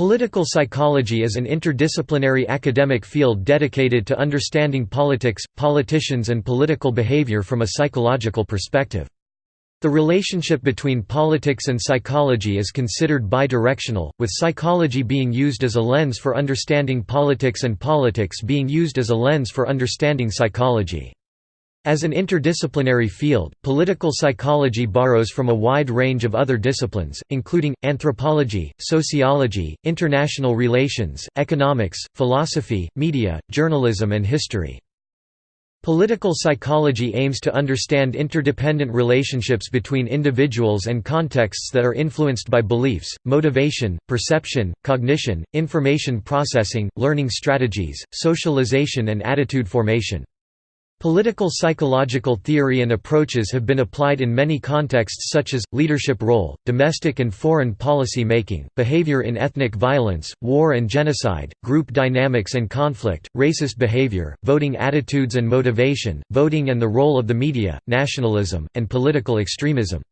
Political psychology is an interdisciplinary academic field dedicated to understanding politics, politicians and political behavior from a psychological perspective. The relationship between politics and psychology is considered bidirectional, with psychology being used as a lens for understanding politics and politics being used as a lens for understanding psychology. As an interdisciplinary field, political psychology borrows from a wide range of other disciplines, including, anthropology, sociology, international relations, economics, philosophy, media, journalism and history. Political psychology aims to understand interdependent relationships between individuals and contexts that are influenced by beliefs, motivation, perception, cognition, information processing, learning strategies, socialization and attitude formation. Political psychological theory and approaches have been applied in many contexts such as, leadership role, domestic and foreign policy making, behavior in ethnic violence, war and genocide, group dynamics and conflict, racist behavior, voting attitudes and motivation, voting and the role of the media, nationalism, and political extremism.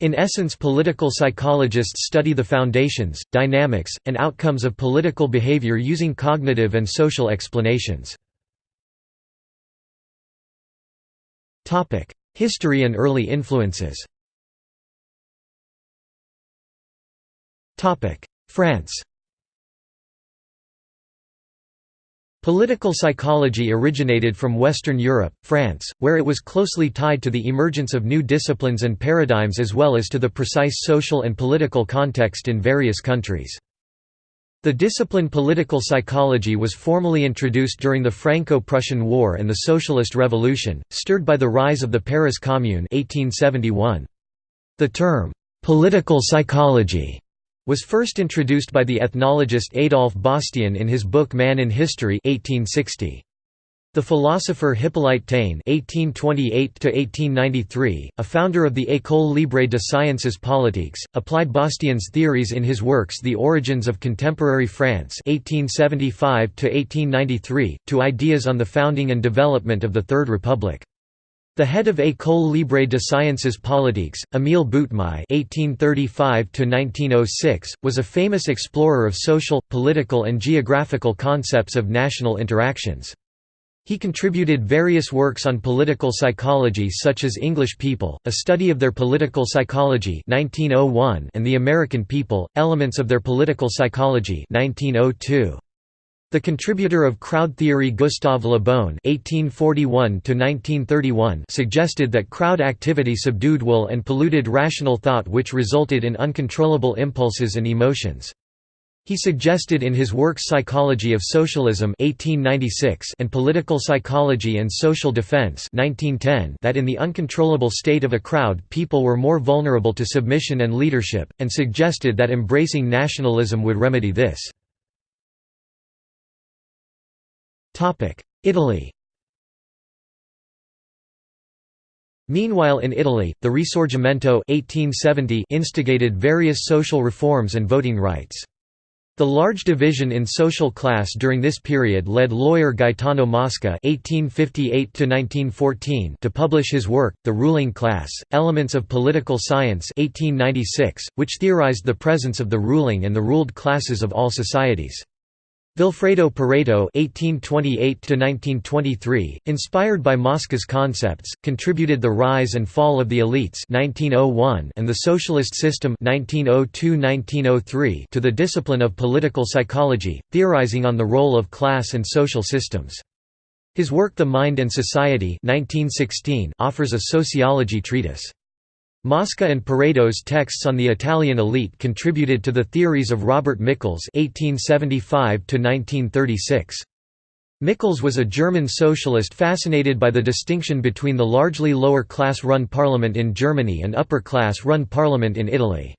In essence political psychologists study the foundations, dynamics, and outcomes of political behavior using cognitive and social explanations. History and early influences Topic: France Political psychology originated from Western Europe, France, where it was closely tied to the emergence of new disciplines and paradigms as well as to the precise social and political context in various countries. The discipline political psychology was formally introduced during the Franco-Prussian War and the Socialist Revolution, stirred by the rise of the Paris Commune 1871. The term, "'political psychology' was first introduced by the ethnologist Adolphe Bastian in his book Man in History 1860. The philosopher Hippolyte Taine (1828–1893), a founder of the École Libre de Sciences Politiques, applied Bastian's theories in his works *The Origins of Contemporary France* (1875–1893) to ideas on the founding and development of the Third Republic. The head of École Libre de Sciences Politiques, Émile Boutmy (1835–1906), was a famous explorer of social, political, and geographical concepts of national interactions. He contributed various works on political psychology such as English People, A Study of Their Political Psychology 1901 and The American People, Elements of Their Political Psychology 1902. The contributor of crowd theory Gustave Le Bon (1841–1931) suggested that crowd activity subdued will and polluted rational thought, which resulted in uncontrollable impulses and emotions. He suggested in his works Psychology of Socialism 1896 and Political Psychology and Social Defense 1910 that in the uncontrollable state of a crowd people were more vulnerable to submission and leadership, and suggested that embracing nationalism would remedy this. Italy Meanwhile in Italy, the Risorgimento 1870 instigated various social reforms and voting rights. The large division in social class during this period led lawyer Gaetano Mosca (1858–1914) to publish his work, *The Ruling Class: Elements of Political Science* (1896), which theorized the presence of the ruling and the ruled classes of all societies. Vilfredo Pareto (1828–1923), inspired by Mosca's concepts, contributed *The Rise and Fall of the Elites* (1901) and *The Socialist System* (1902–1903) to the discipline of political psychology, theorizing on the role of class and social systems. His work *The Mind and Society* (1916) offers a sociology treatise. Mosca and Pareto's texts on the Italian elite contributed to the theories of Robert Michels (1875–1936). Michels was a German socialist fascinated by the distinction between the largely lower-class run parliament in Germany and upper-class run parliament in Italy.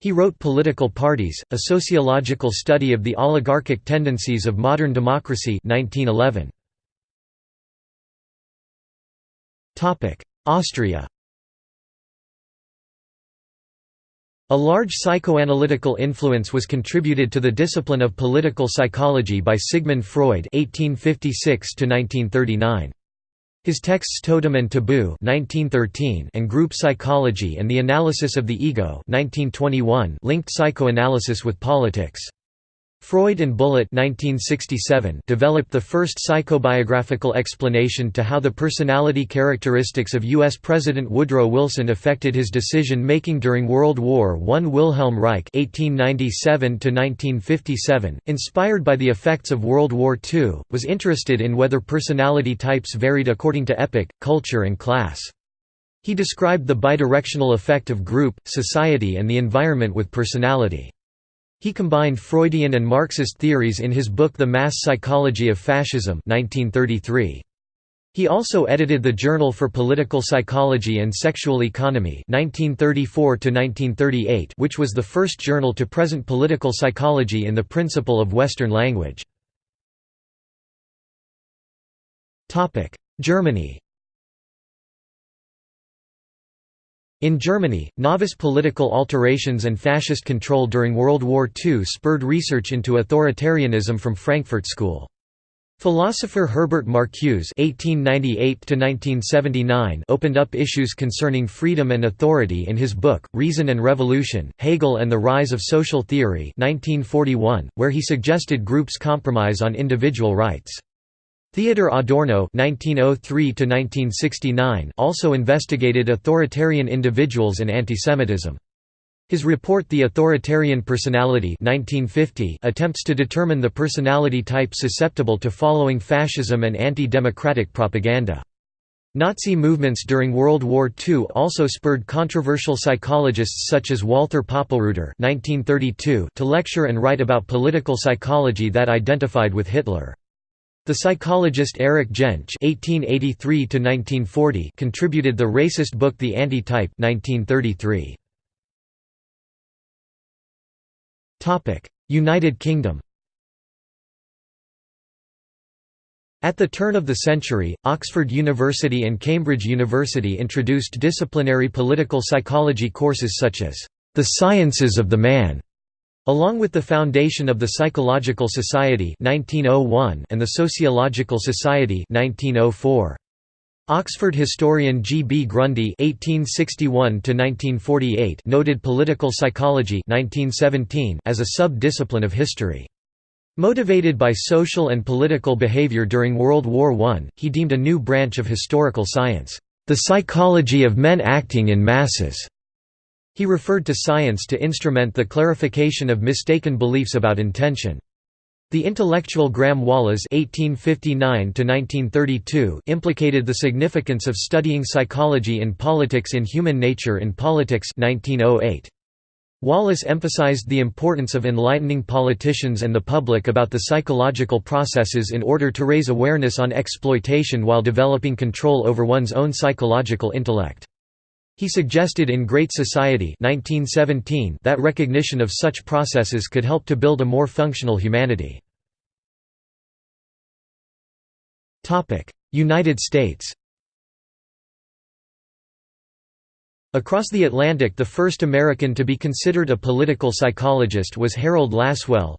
He wrote Political Parties, a sociological study of the oligarchic tendencies of modern democracy 1911. Austria A large psychoanalytical influence was contributed to the discipline of political psychology by Sigmund Freud (1856–1939). His texts Totem and Taboo (1913) and Group Psychology and the Analysis of the Ego (1921) linked psychoanalysis with politics. Freud and Bullitt 1967 developed the first psychobiographical explanation to how the personality characteristics of U.S. President Woodrow Wilson affected his decision-making during World War I. Wilhelm Reich 1897 inspired by the effects of World War II, was interested in whether personality types varied according to epoch, culture and class. He described the bidirectional effect of group, society and the environment with personality. He combined Freudian and Marxist theories in his book The Mass Psychology of Fascism 1933. He also edited the Journal for Political Psychology and Sexual Economy 1934 which was the first journal to present political psychology in the principle of Western language. Germany In Germany, novice political alterations and fascist control during World War II spurred research into authoritarianism from Frankfurt School. Philosopher Herbert Marcuse (1898–1979) opened up issues concerning freedom and authority in his book *Reason and Revolution: Hegel and the Rise of Social Theory* (1941), where he suggested groups compromise on individual rights. Theodor Adorno (1903–1969) also investigated authoritarian individuals and antisemitism. His report The Authoritarian Personality 1950 attempts to determine the personality type susceptible to following fascism and anti-democratic propaganda. Nazi movements during World War II also spurred controversial psychologists such as Walther Poppelreuter (1932) to lecture and write about political psychology that identified with Hitler. The psychologist Eric Jaensch (1883–1940) contributed the racist book The Anti-Type (1933). Topic: United Kingdom. At the turn of the century, Oxford University and Cambridge University introduced disciplinary political psychology courses such as The Sciences of the Man Along with the foundation of the Psychological Society 1901 and the Sociological Society 1904. Oxford historian G. B. Grundy (1861–1948) noted political psychology (1917) as a sub-discipline of history. Motivated by social and political behavior during World War I, he deemed a new branch of historical science, "...the psychology of men acting in masses." He referred to science to instrument the clarification of mistaken beliefs about intention. The intellectual Graham Wallas (1859–1932) implicated the significance of studying psychology in politics in Human Nature in Politics 1908. Wallas emphasized the importance of enlightening politicians and the public about the psychological processes in order to raise awareness on exploitation while developing control over one's own psychological intellect. He suggested in Great Society 1917 that recognition of such processes could help to build a more functional humanity. United States Across the Atlantic the first American to be considered a political psychologist was Harold Lasswell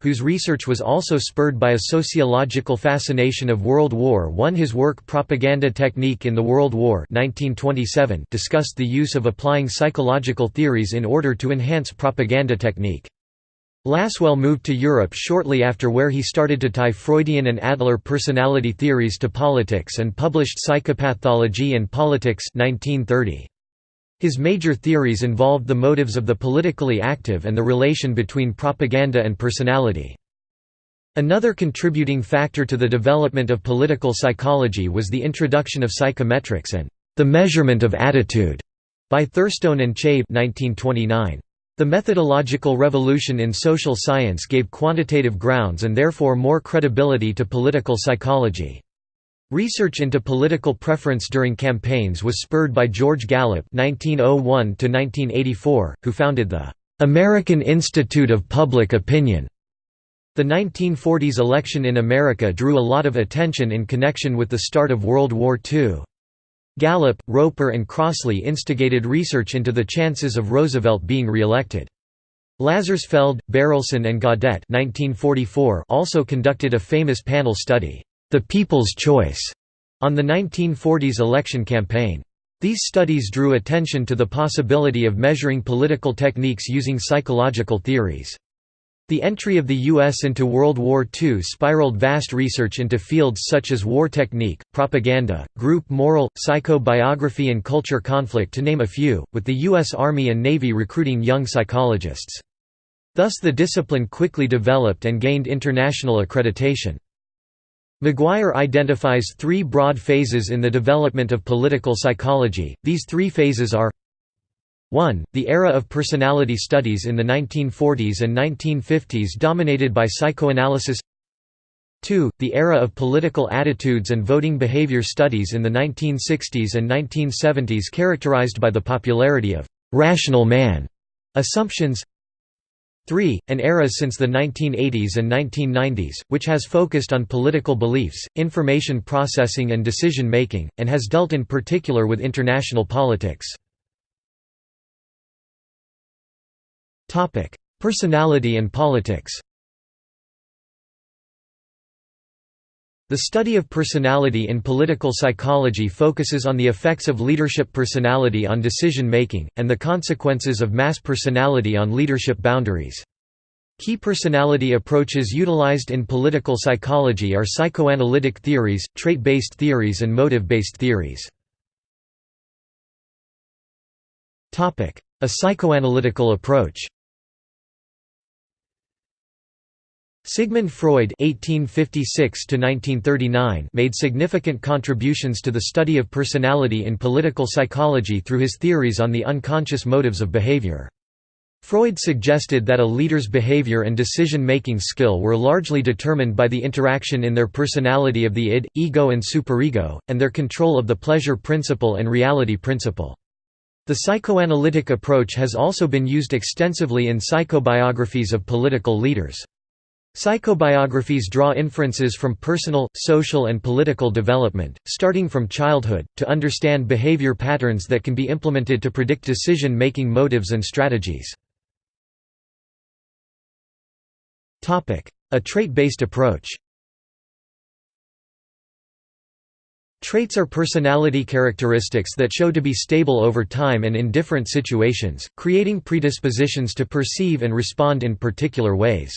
whose research was also spurred by a sociological fascination of World War I. His work Propaganda Technique in the World War 1927 discussed the use of applying psychological theories in order to enhance propaganda technique. Lasswell moved to Europe shortly after where he started to tie Freudian and Adler personality theories to politics and published Psychopathology and Politics 1930. His major theories involved the motives of the politically active and the relation between propaganda and personality. Another contributing factor to the development of political psychology was the introduction of psychometrics and the measurement of attitude by Thurstone and Chaves 1929. The methodological revolution in social science gave quantitative grounds and therefore more credibility to political psychology. Research into political preference during campaigns was spurred by George Gallup (1901–1984), who founded the American Institute of Public Opinion. The 1940s election in America drew a lot of attention in connection with the start of World War II. Gallup, Roper and Crossley instigated research into the chances of Roosevelt being re-elected. Lazarsfeld, Berelson and Gaudet 1944 also conducted a famous panel study, "'The People's Choice' on the 1940s election campaign. These studies drew attention to the possibility of measuring political techniques using psychological theories. The entry of the U.S. into World War II spiraled vast research into fields such as war technique, propaganda, group moral, psychobiography and culture conflict to name a few, with the U.S. Army and Navy recruiting young psychologists. Thus the discipline quickly developed and gained international accreditation. McGuire identifies three broad phases in the development of political psychology, these three phases are 1. The era of personality studies in the 1940s and 1950s dominated by psychoanalysis 2. The era of political attitudes and voting behavior studies in the 1960s and 1970s characterized by the popularity of «rational man» assumptions 3. An era since the 1980s and 1990s, which has focused on political beliefs, information processing and decision-making, and has dealt in particular with international politics. Personality and politics The study of personality in political psychology focuses on the effects of leadership personality on decision-making, and the consequences of mass personality on leadership boundaries. Key personality approaches utilized in political psychology are psychoanalytic theories, trait-based theories and motive-based theories. A psychoanalytical approach Sigmund Freud (1856–1939) made significant contributions to the study of personality in political psychology through his theories on the unconscious motives of behavior. Freud suggested that a leader's behavior and decision-making skill were largely determined by the interaction in their personality of the id, ego and superego, and their control of the pleasure principle and reality principle. The psychoanalytic approach has also been used extensively in psychobiographies of political leaders. Psychobiographies draw inferences from personal, social and political development, starting from childhood, to understand behavior patterns that can be implemented to predict decision-making motives and strategies. A trait-based approach Traits are personality characteristics that show to be stable over time and in different situations, creating predispositions to perceive and respond in particular ways.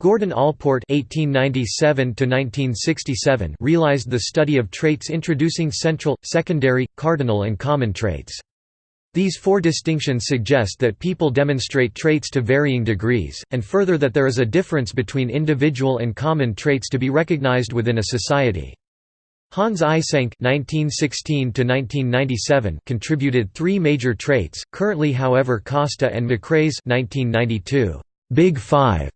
Gordon Allport (1897–1967) realized the study of traits introducing central, secondary, cardinal, and common traits. These four distinctions suggest that people demonstrate traits to varying degrees, and further that there is a difference between individual and common traits to be recognized within a society. Hans Eysenck (1916–1997) contributed three major traits. Currently, however, Costa and McCrae's (1992) Big Five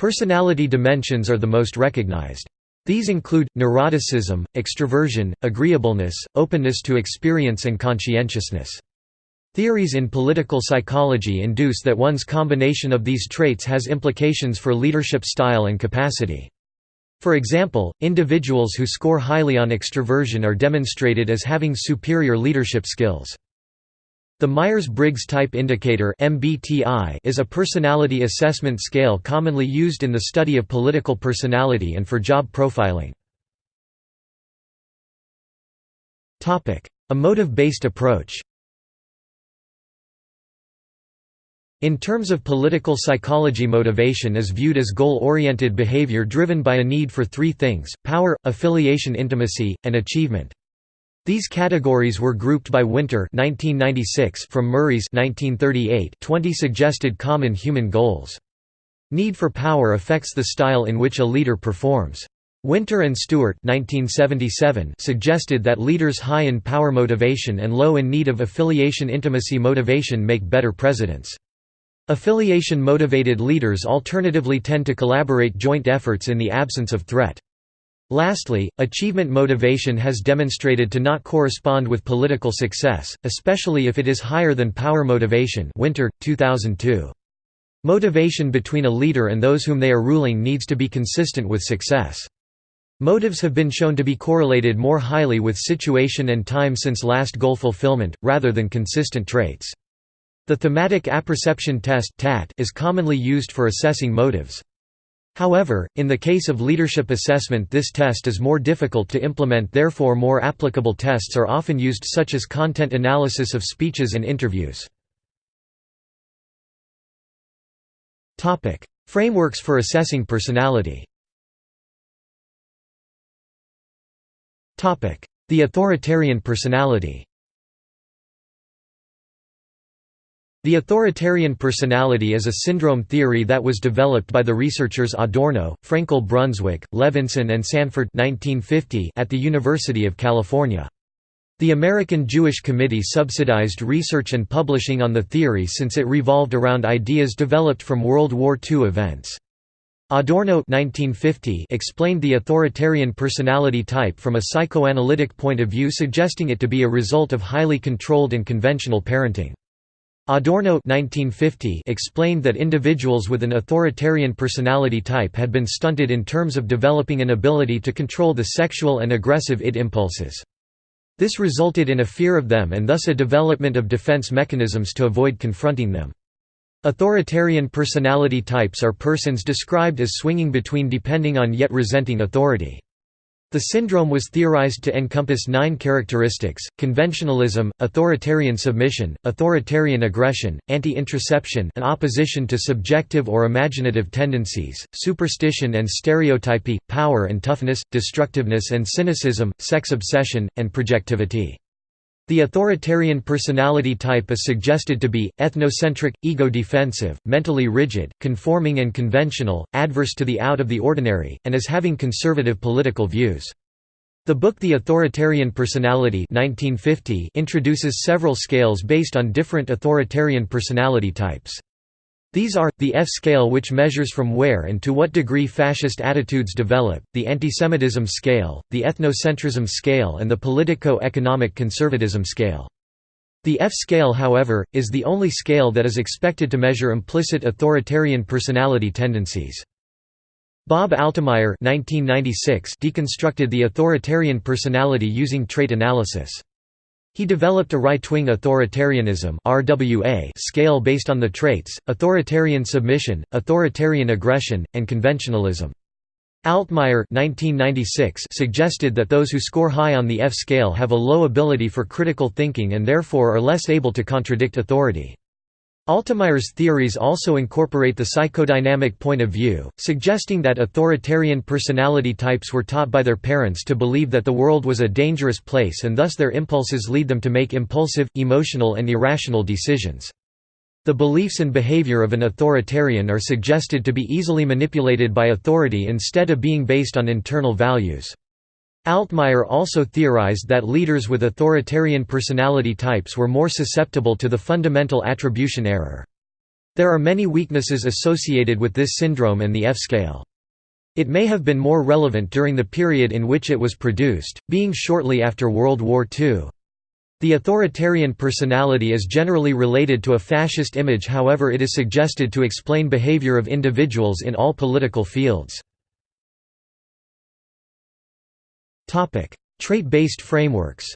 Personality dimensions are the most recognized. These include, neuroticism, extroversion, agreeableness, openness to experience and conscientiousness. Theories in political psychology induce that one's combination of these traits has implications for leadership style and capacity. For example, individuals who score highly on extroversion are demonstrated as having superior leadership skills. The Myers-Briggs Type Indicator is a personality assessment scale commonly used in the study of political personality and for job profiling. A motive-based approach In terms of political psychology motivation is viewed as goal-oriented behavior driven by a need for three things, power, affiliation intimacy, and achievement. These categories were grouped by Winter 1996 from Murray's 1938 20 suggested common human goals. Need for power affects the style in which a leader performs. Winter and Stewart 1977 suggested that leaders high in power motivation and low in need of affiliation intimacy motivation make better presidents. Affiliation-motivated leaders alternatively tend to collaborate joint efforts in the absence of threat. Lastly, achievement motivation has demonstrated to not correspond with political success, especially if it is higher than power motivation Winter, 2002. Motivation between a leader and those whom they are ruling needs to be consistent with success. Motives have been shown to be correlated more highly with situation and time since last goal fulfillment, rather than consistent traits. The thematic apperception test is commonly used for assessing motives. However, in the case of leadership assessment this test is more difficult to implement therefore more applicable tests are often used such as content analysis of speeches and interviews. Frameworks for assessing personality The authoritarian personality The authoritarian personality is a syndrome theory that was developed by the researchers Adorno, Frenkel-Brunswik, Levinson and Sanford 1950 at the University of California. The American Jewish Committee subsidized research and publishing on the theory since it revolved around ideas developed from World War II events. Adorno 1950 explained the authoritarian personality type from a psychoanalytic point of view suggesting it to be a result of highly controlled and conventional parenting. Adorno 1950 explained that individuals with an authoritarian personality type had been stunted in terms of developing an ability to control the sexual and aggressive id impulses. This resulted in a fear of them and thus a development of defense mechanisms to avoid confronting them. Authoritarian personality types are persons described as swinging between depending on yet resenting authority. The syndrome was theorized to encompass nine characteristics, conventionalism, authoritarian submission, authoritarian aggression, anti-introception an opposition to subjective or imaginative tendencies, superstition and stereotypy, power and toughness, destructiveness and cynicism, sex obsession, and projectivity. The authoritarian personality type is suggested to be, ethnocentric, ego-defensive, mentally rigid, conforming and conventional, adverse to the out of the ordinary, and as having conservative political views. The book The Authoritarian Personality 1950 introduces several scales based on different authoritarian personality types. These are, the F-scale which measures from where and to what degree fascist attitudes develop, the antisemitism scale, the ethnocentrism scale and the politico-economic conservatism scale. The F-scale however, is the only scale that is expected to measure implicit authoritarian personality tendencies. Bob Altemeyer deconstructed the authoritarian personality using trait analysis. He developed a right-wing authoritarianism RWA scale based on the traits, authoritarian submission, authoritarian aggression, and conventionalism. Altemeyer 1996 suggested that those who score high on the F scale have a low ability for critical thinking and therefore are less able to contradict authority. Altemeyer's theories also incorporate the psychodynamic point of view, suggesting that authoritarian personality types were taught by their parents to believe that the world was a dangerous place and thus their impulses lead them to make impulsive, emotional and irrational decisions. The beliefs and behavior of an authoritarian are suggested to be easily manipulated by authority instead of being based on internal values. Altemeyer also theorized that leaders with authoritarian personality types were more susceptible to the fundamental attribution error. There are many weaknesses associated with this syndrome and the F-scale. It may have been more relevant during the period in which it was produced, being shortly after World War II. The authoritarian personality is generally related to a fascist image however it is suggested to explain behavior of individuals in all political fields. Trait-based frameworks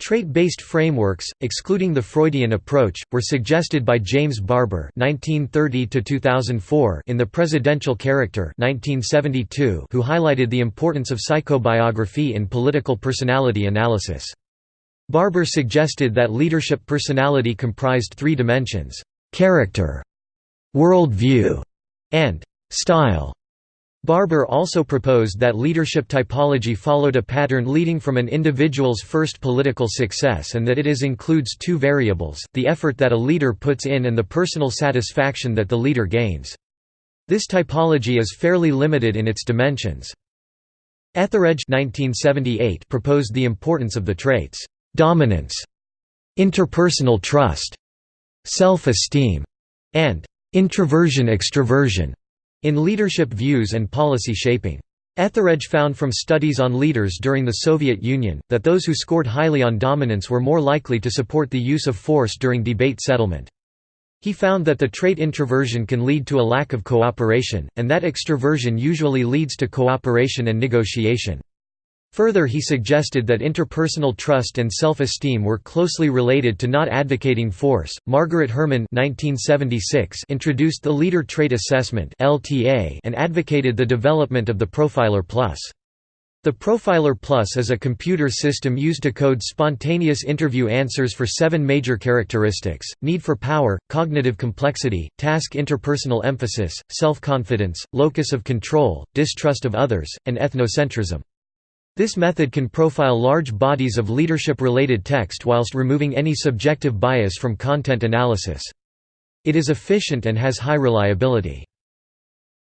Trait-based frameworks, excluding the Freudian approach, were suggested by James Barber (1930–2004) in *The Presidential Character* (1972), who highlighted the importance of psychobiography in political personality analysis. Barber suggested that leadership personality comprised three dimensions: character, worldview, and style. Barber also proposed that leadership typology followed a pattern leading from an individual's first political success and that it is includes two variables, the effort that a leader puts in and the personal satisfaction that the leader gains. This typology is fairly limited in its dimensions. Etheredge 1978 proposed the importance of the traits, dominance, interpersonal trust, self-esteem, and introversion-extroversion in leadership views and policy shaping. Etheredge found from studies on leaders during the Soviet Union, that those who scored highly on dominance were more likely to support the use of force during debate settlement. He found that the trait introversion can lead to a lack of cooperation, and that extroversion usually leads to cooperation and negotiation. Further he suggested that interpersonal trust and self-esteem were closely related to not advocating force. Margaret Hermann 1976 introduced the Leader Trait Assessment (LTA) and advocated the development of the Profiler Plus. The Profiler Plus is a computer system used to code spontaneous interview answers for seven major characteristics, need for power, cognitive complexity, task interpersonal emphasis, self-confidence, locus of control, distrust of others, and ethnocentrism. This method can profile large bodies of leadership-related text whilst removing any subjective bias from content analysis. It is efficient and has high reliability.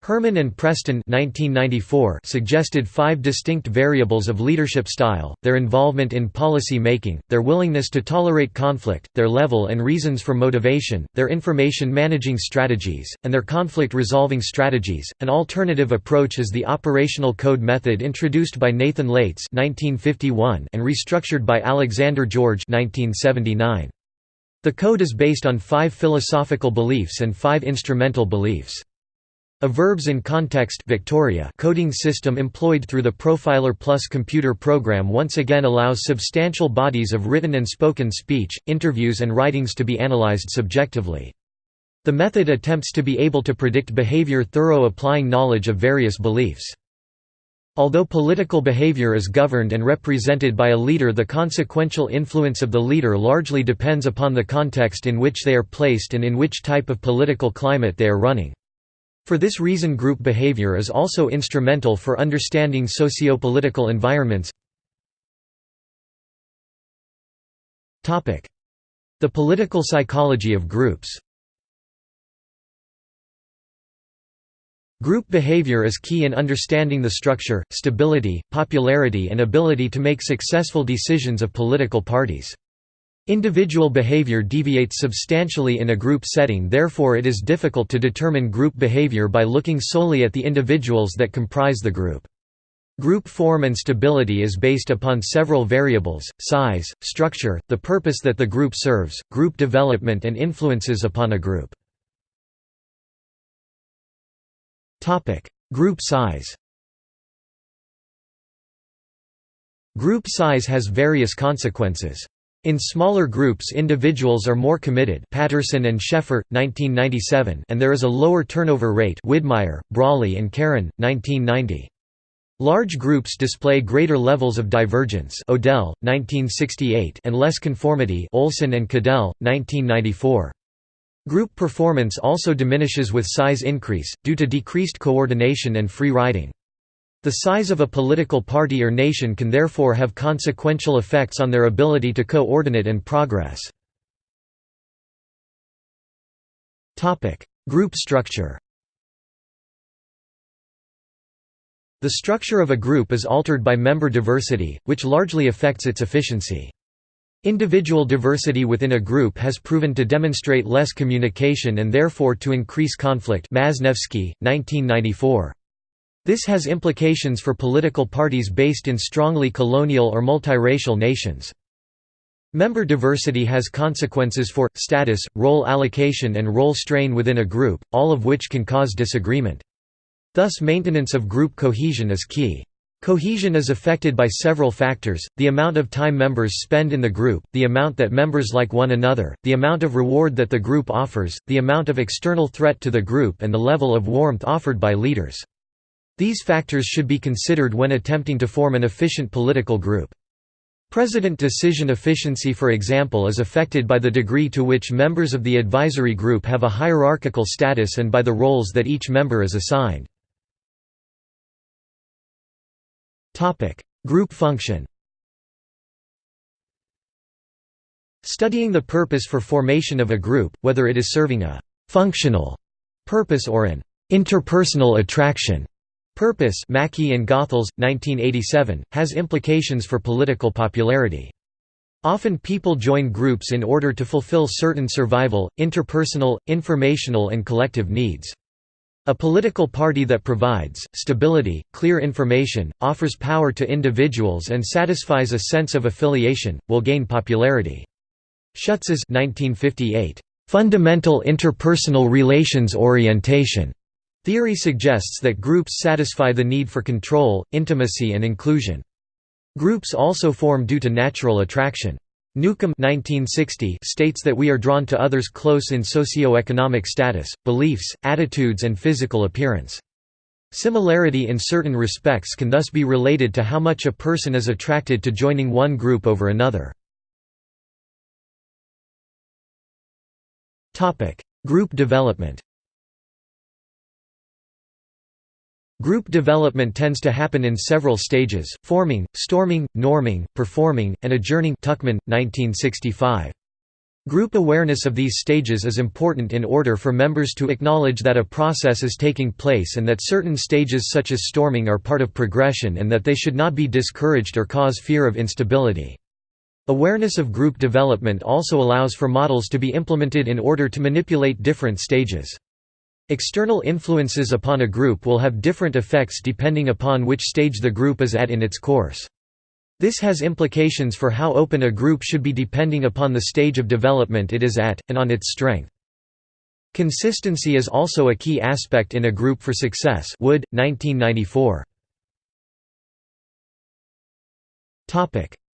Hermann and Preston 1994 suggested five distinct variables of leadership style, their involvement in policy making, their willingness to tolerate conflict, their level and reasons for motivation, their information managing strategies, and their conflict resolving strategies. An alternative approach is the operational code method introduced by Nathan Leites 1951 and restructured by Alexander George 1979. The code is based on five philosophical beliefs and five instrumental beliefs. A verbs in context Victoria coding system employed through the Profiler Plus computer program once again allows substantial bodies of written and spoken speech, interviews and writings to be analyzed subjectively. The method attempts to be able to predict behavior thorough applying knowledge of various beliefs. Although political behavior is governed and represented by a leader the consequential influence of the leader largely depends upon the context in which they are placed and in which type of political climate they are running. For this reason group behavior is also instrumental for understanding sociopolitical environments. The political psychology of groups Group behavior is key in understanding the structure, stability, popularity and ability to make successful decisions of political parties. Individual behavior deviates substantially in a group setting therefore it is difficult to determine group behavior by looking solely at the individuals that comprise the group. Group form and stability is based upon several variables, size, structure, the purpose that the group serves, group development and influences upon a group. Group size Group size has various consequences. In smaller groups individuals are more committed Patterson and Sheffer, 1997 and there is a lower turnover rate Widmeyer, Brawley and Carron, 1990. Large groups display greater levels of divergence Odell, 1968 and less conformity Olson and Cadell, 1994. Group performance also diminishes with size increase, due to decreased coordination and free riding. The size of a political party or nation can therefore have consequential effects on their ability to coordinate and progress. Group structure The structure of a group is altered by member diversity, which largely affects its efficiency. Individual diversity within a group has proven to demonstrate less communication and therefore to increase conflict Maznevski, 1994. This has implications for political parties based in strongly colonial or multiracial nations. Member diversity has consequences for, status, role allocation and role strain within a group, all of which can cause disagreement. Thus maintenance of group cohesion is key. Cohesion is affected by several factors, the amount of time members spend in the group, the amount that members like one another, the amount of reward that the group offers, the amount of external threat to the group and the level of warmth offered by leaders. These factors should be considered when attempting to form an efficient political group. President decision efficiency for example is affected by the degree to which members of the advisory group have a hierarchical status and by the roles that each member is assigned. Group function Studying the purpose for formation of a group, whether it is serving a «functional» purpose or an «interpersonal attraction» Purpose Mackie and Goethals, 1987, has implications for political popularity. Often people join groups in order to fulfill certain survival, interpersonal, informational and collective needs. A political party that provides, stability, clear information, offers power to individuals and satisfies a sense of affiliation, will gain popularity. Schutz's 1958, "...fundamental interpersonal relations orientation", Theory suggests that groups satisfy the need for control, intimacy and inclusion. Groups also form due to natural attraction. Newcomb 1960 states that we are drawn to others close in socio-economic status, beliefs, attitudes and physical appearance. Similarity in certain respects can thus be related to how much a person is attracted to joining one group over another. Group development Group development tends to happen in several stages, forming, storming, norming, performing, and adjourning Tuckman, 1965. Group awareness of these stages is important in order for members to acknowledge that a process is taking place and that certain stages such as storming are part of progression and that they should not be discouraged or cause fear of instability. Awareness of group development also allows for models to be implemented in order to manipulate different stages. External influences upon a group will have different effects depending upon which stage the group is at in its course. This has implications for how open a group should be depending upon the stage of development it is at, and on its strength. Consistency is also a key aspect in a group for success Wood, 1994.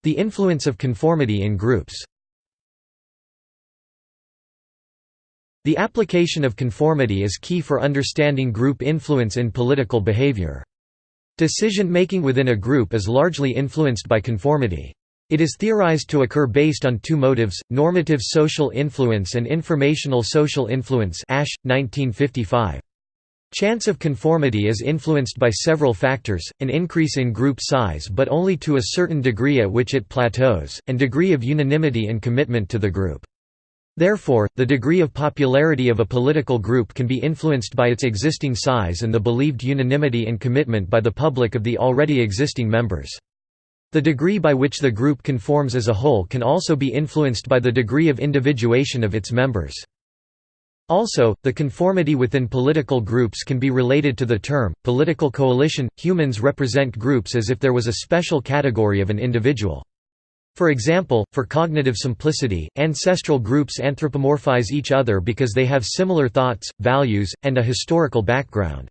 The influence of conformity in groups The application of conformity is key for understanding group influence in political behavior. Decision-making within a group is largely influenced by conformity. It is theorized to occur based on two motives, normative social influence and informational social influence Asch, 1955. Chance of conformity is influenced by several factors, an increase in group size but only to a certain degree at which it plateaus, and degree of unanimity and commitment to the group. Therefore, the degree of popularity of a political group can be influenced by its existing size and the believed unanimity and commitment by the public of the already existing members. The degree by which the group conforms as a whole can also be influenced by the degree of individuation of its members. Also, the conformity within political groups can be related to the term, political coalition. Humans represent groups as if there was a special category of an individual. For example, for cognitive simplicity, ancestral groups anthropomorphize each other because they have similar thoughts, values, and a historical background.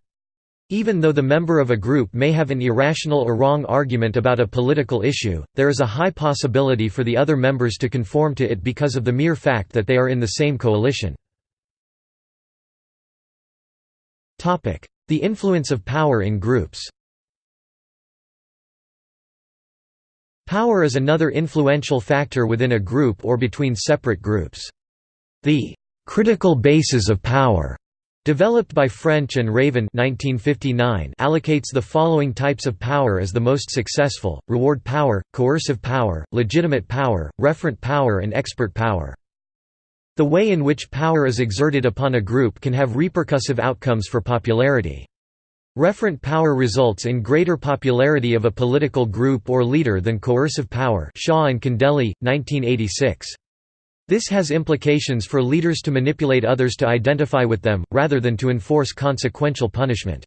Even though the member of a group may have an irrational or wrong argument about a political issue, there is a high possibility for the other members to conform to it because of the mere fact that they are in the same coalition. The influence of power in groups Power is another influential factor within a group or between separate groups. The critical bases of power developed by French and Raven 1959 allocates the following types of power as the most successful, reward power, coercive power, legitimate power, referent power and expert power. The way in which power is exerted upon a group can have repercussive outcomes for popularity. Referent power results in greater popularity of a political group or leader than coercive power Shaw and Condelli, 1986. This has implications for leaders to manipulate others to identify with them, rather than to enforce consequential punishment.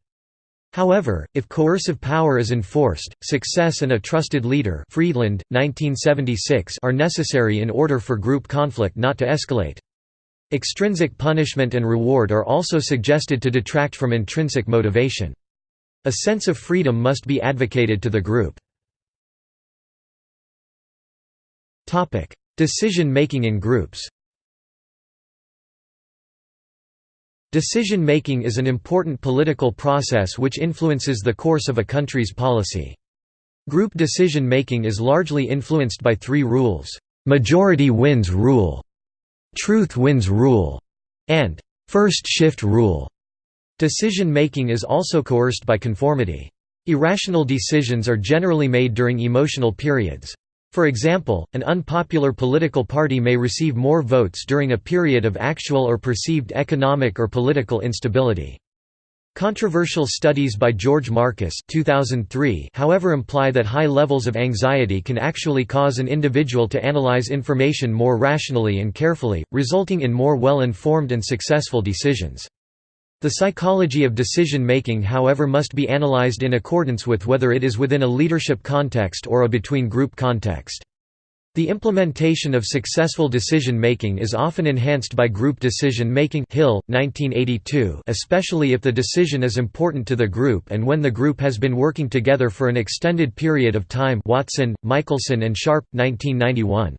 However, if coercive power is enforced, success and a trusted leader Friedland, 1976 are necessary in order for group conflict not to escalate. Extrinsic punishment and reward are also suggested to detract from intrinsic motivation. A sense of freedom must be advocated to the group. Decision-making in groups Decision-making is an important political process which influences the course of a country's policy. Group decision-making is largely influenced by three rules, "'majority wins rule' truth wins rule, and first shift rule. Decision making is also coerced by conformity. Irrational decisions are generally made during emotional periods. For example, an unpopular political party may receive more votes during a period of actual or perceived economic or political instability. Controversial studies by George Marcus 2003 however imply that high levels of anxiety can actually cause an individual to analyze information more rationally and carefully, resulting in more well-informed and successful decisions. The psychology of decision-making however must be analyzed in accordance with whether it is within a leadership context or a between-group context. The implementation of successful decision-making is often enhanced by group decision-making Hill, 1982, especially if the decision is important to the group and when the group has been working together for an extended period of time Watson, Michelson and Sharpe, 1991.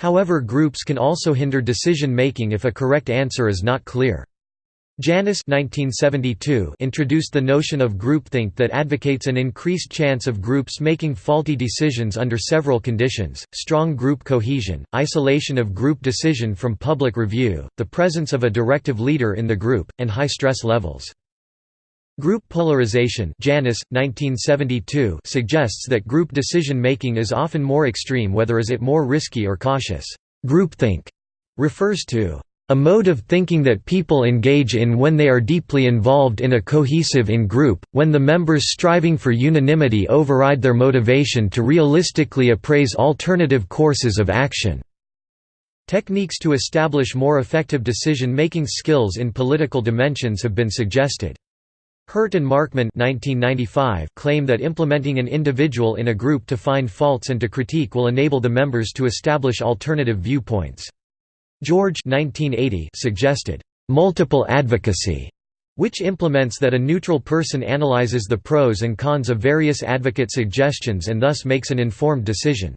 However groups can also hinder decision-making if a correct answer is not clear. Janis introduced the notion of groupthink that advocates an increased chance of groups making faulty decisions under several conditions, strong group cohesion, isolation of group decision from public review, the presence of a directive leader in the group, and high stress levels. Group polarization Janis, 1972 suggests that group decision-making is often more extreme whether is it more risky or cautious. Groupthink refers to a mode of thinking that people engage in when they are deeply involved in a cohesive in-group, when the members striving for unanimity override their motivation to realistically appraise alternative courses of action. Techniques to establish more effective decision-making skills in political dimensions have been suggested. Hirt and Markman 1995 claim that implementing an individual in a group to find faults and to critique will enable the members to establish alternative viewpoints. George 1980 suggested, "...multiple advocacy", which implements that a neutral person analyzes the pros and cons of various advocate suggestions and thus makes an informed decision.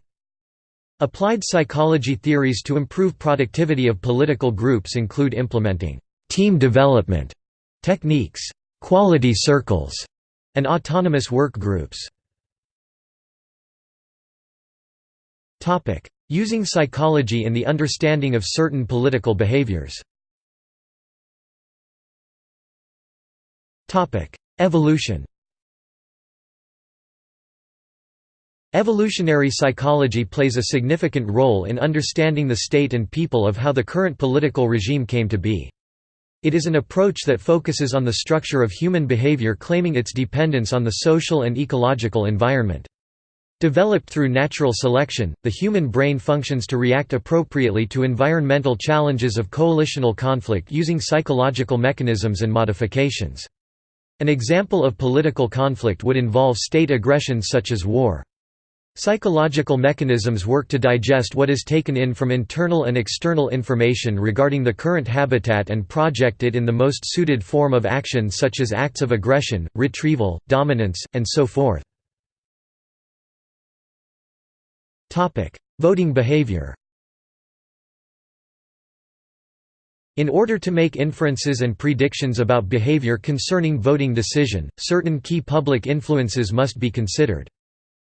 Applied psychology theories to improve productivity of political groups include implementing team development techniques, quality circles, and autonomous work groups. Using psychology in the understanding of certain political behaviors Evolution Evolutionary psychology plays a significant role in understanding the state and people of how the current political regime came to be. It is an approach that focuses on the structure of human behavior claiming its dependence on the social and ecological environment. Developed through natural selection, the human brain functions to react appropriately to environmental challenges of coalitional conflict using psychological mechanisms and modifications. An example of political conflict would involve state aggression such as war. Psychological mechanisms work to digest what is taken in from internal and external information regarding the current habitat and project it in the most suited form of action such as acts of aggression, retrieval, dominance, and so forth. Voting behavior In order to make inferences and predictions about behavior concerning voting decision, certain key public influences must be considered.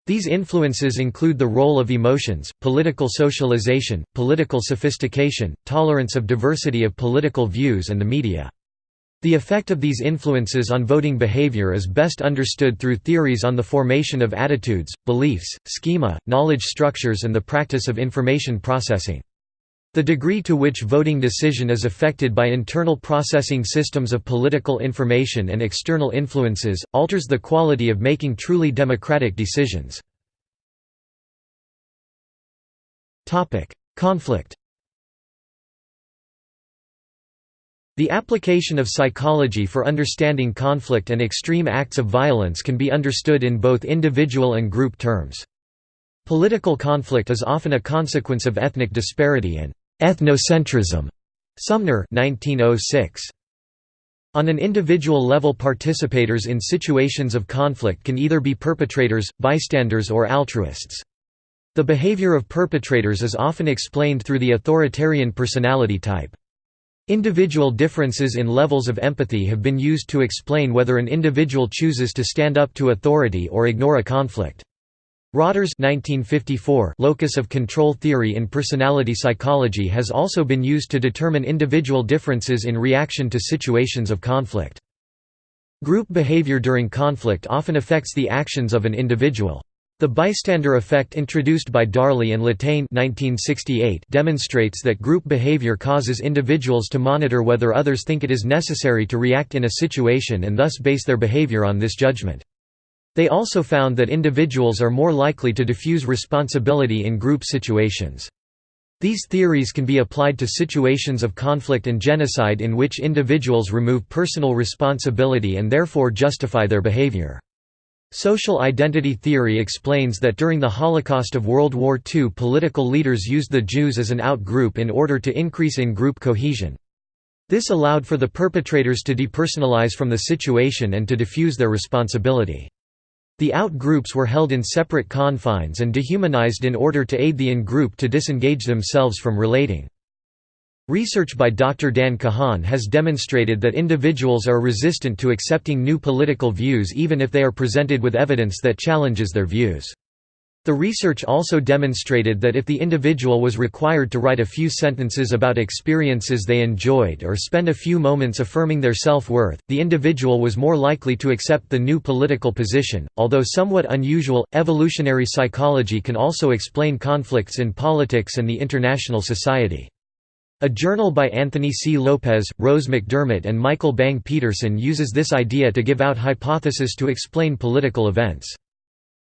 These influences include the role of emotions, political socialization, political sophistication, tolerance of diversity of political views and the media. The effect of these influences on voting behavior is best understood through theories on the formation of attitudes, beliefs, schema, knowledge structures and the practice of information processing. The degree to which voting decision is affected by internal processing systems of political information and external influences, alters the quality of making truly democratic decisions. Conflict The application of psychology for understanding conflict and extreme acts of violence can be understood in both individual and group terms. Political conflict is often a consequence of ethnic disparity and ethnocentrism. Sumner 1906. On an individual level participators in situations of conflict can either be perpetrators, bystanders or altruists. The behavior of perpetrators is often explained through the authoritarian personality type. Individual differences in levels of empathy have been used to explain whether an individual chooses to stand up to authority or ignore a conflict. Rotter's 1954 locus of control theory in personality psychology has also been used to determine individual differences in reaction to situations of conflict. Group behavior during conflict often affects the actions of an individual. The bystander effect introduced by Darley and Latane 1968 demonstrates that group behavior causes individuals to monitor whether others think it is necessary to react in a situation and thus base their behavior on this judgment. They also found that individuals are more likely to diffuse responsibility in group situations. These theories can be applied to situations of conflict and genocide in which individuals remove personal responsibility and therefore justify their behavior. Social identity theory explains that during the Holocaust of World War II political leaders used the Jews as an out-group in order to increase in-group cohesion. This allowed for the perpetrators to depersonalize from the situation and to diffuse their responsibility. The out-groups were held in separate confines and dehumanized in order to aid the in-group to disengage themselves from relating. Research by Dr. Dan Kahan has demonstrated that individuals are resistant to accepting new political views even if they are presented with evidence that challenges their views. The research also demonstrated that if the individual was required to write a few sentences about experiences they enjoyed or spend a few moments affirming their self-worth, the individual was more likely to accept the new political position. Although somewhat unusual, evolutionary psychology can also explain conflicts in politics and the international society. A journal by Anthony C. Lopez, Rose McDermott and Michael Bang Petersen uses this idea to give out hypotheses to explain political events.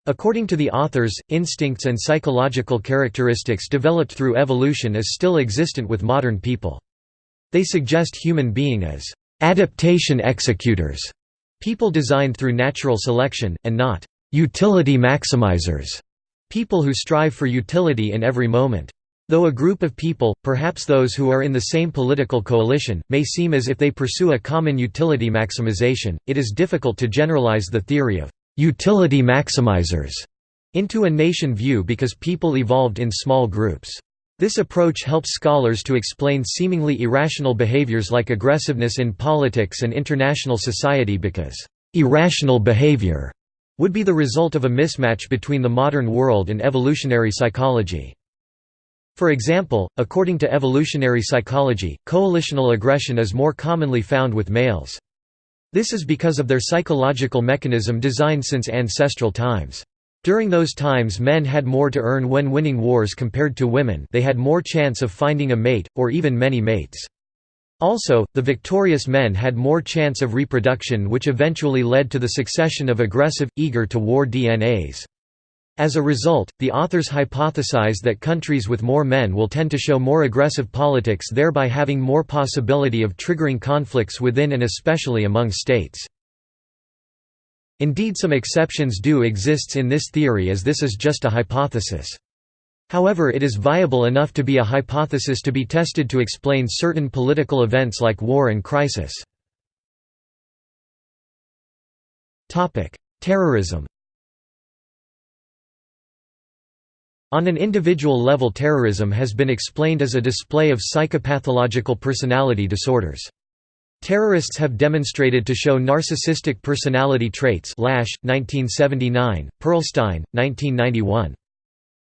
According to the authors, instincts and psychological characteristics developed through evolution is still existent with modern people. They suggest human being as adaptation executors, people designed through natural selection, and not utility maximizers, people who strive for utility in every moment. Though a group of people, perhaps those who are in the same political coalition, may seem as if they pursue a common utility maximization, it is difficult to generalize the theory of «utility maximizers» into a nation view because people evolved in small groups. This approach helps scholars to explain seemingly irrational behaviors like aggressiveness in politics and international society because «irrational behavior» would be the result of a mismatch between the modern world and evolutionary psychology. For example, according to evolutionary psychology, coalitional aggression is more commonly found with males. This is because of their psychological mechanism designed since ancestral times. During those times men had more to earn when winning wars compared to women they had more chance of finding a mate, or even many mates. Also, the victorious men had more chance of reproduction which eventually led to the succession of aggressive, eager-to-war DNAs. As a result, the authors hypothesize that countries with more men will tend to show more aggressive politics thereby having more possibility of triggering conflicts within and especially among states. Indeed some exceptions do exist in this theory as this is just a hypothesis. However it is viable enough to be a hypothesis to be tested to explain certain political events like war and crisis. Terrorism On an individual level terrorism has been explained as a display of psychopathological personality disorders. Terrorists have demonstrated to show narcissistic personality traits Lasch, 1979, Pearlstein, 1991.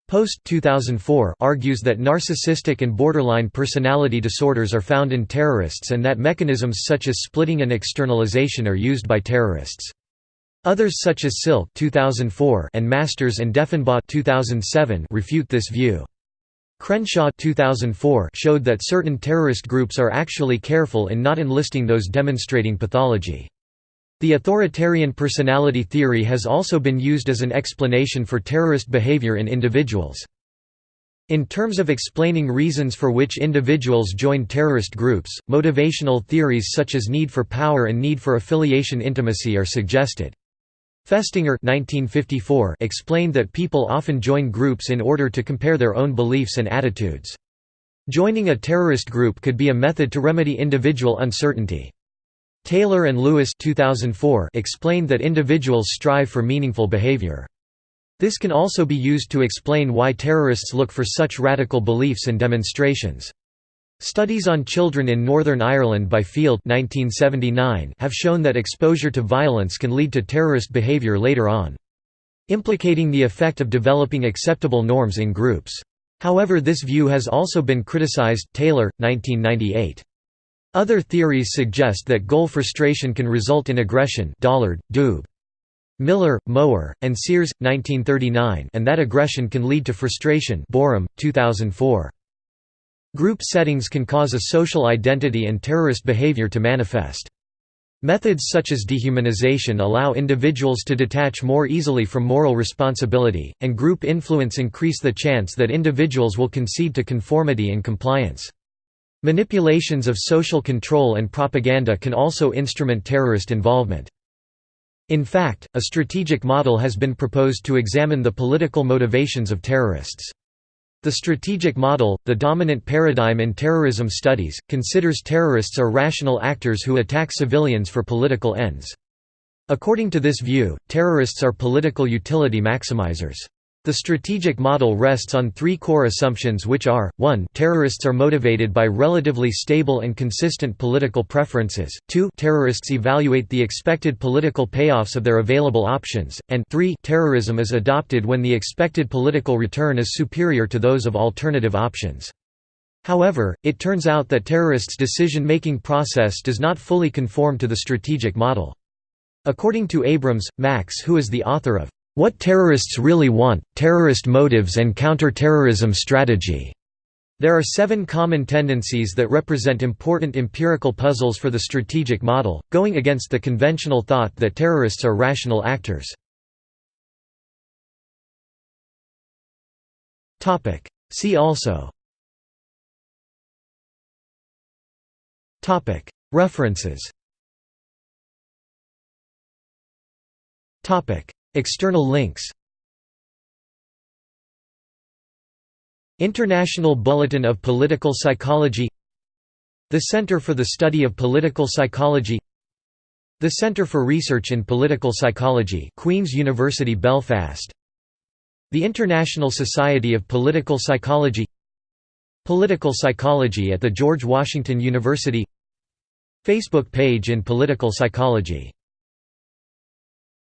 Post 2004 argues that narcissistic and borderline personality disorders are found in terrorists and that mechanisms such as splitting and externalization are used by terrorists. Others such as Silke 2004 and Masters and Deffenbaugh 2007 refute this view. Crenshaw 2004 showed that certain terrorist groups are actually careful in not enlisting those demonstrating pathology. The authoritarian personality theory has also been used as an explanation for terrorist behavior in individuals. In terms of explaining reasons for which individuals join terrorist groups, motivational theories such as need for power and need for affiliation intimacy are suggested. Festinger 1954 explained that people often join groups in order to compare their own beliefs and attitudes. Joining a terrorist group could be a method to remedy individual uncertainty. Taylor and Lewis 2004 explained that individuals strive for meaningful behavior. This can also be used to explain why terrorists look for such radical beliefs and demonstrations. Studies on children in Northern Ireland by Field 1979 have shown that exposure to violence can lead to terrorist behaviour later on. Implicating the effect of developing acceptable norms in groups. However this view has also been criticized Taylor, 1998. Other theories suggest that goal frustration can result in aggression Dollard, Doob. Miller, Mowrer, and Sears, 1939 and that aggression can lead to frustration Borum, 2004. Group settings can cause a social identity and terrorist behavior to manifest. Methods such as dehumanization allow individuals to detach more easily from moral responsibility, and group influence increase the chance that individuals will concede to conformity and compliance. Manipulations of social control and propaganda can also instrument terrorist involvement. In fact, a strategic model has been proposed to examine the political motivations of terrorists. The strategic model, the dominant paradigm in terrorism studies, considers terrorists are rational actors who attack civilians for political ends. According to this view, terrorists are political utility maximizers. The strategic model rests on three core assumptions which are, 1 terrorists are motivated by relatively stable and consistent political preferences, 2 terrorists evaluate the expected political payoffs of their available options, and 3 terrorism is adopted when the expected political return is superior to those of alternative options. However, it turns out that terrorists' decision-making process does not fully conform to the strategic model. According to Abrahms, Max who is the author of what Terrorists Really Want, Terrorist Motives and Counter-Terrorism Strategy. There are seven common tendencies that represent important empirical puzzles for the strategic model, going against the conventional thought that terrorists are rational actors. See also. References External links International Bulletin of Political Psychology The Center for the Study of Political Psychology The Center for Research in Political Psychology Queen's University Belfast. The International Society of Political Psychology Political Psychology at the George Washington University Facebook page in Political Psychology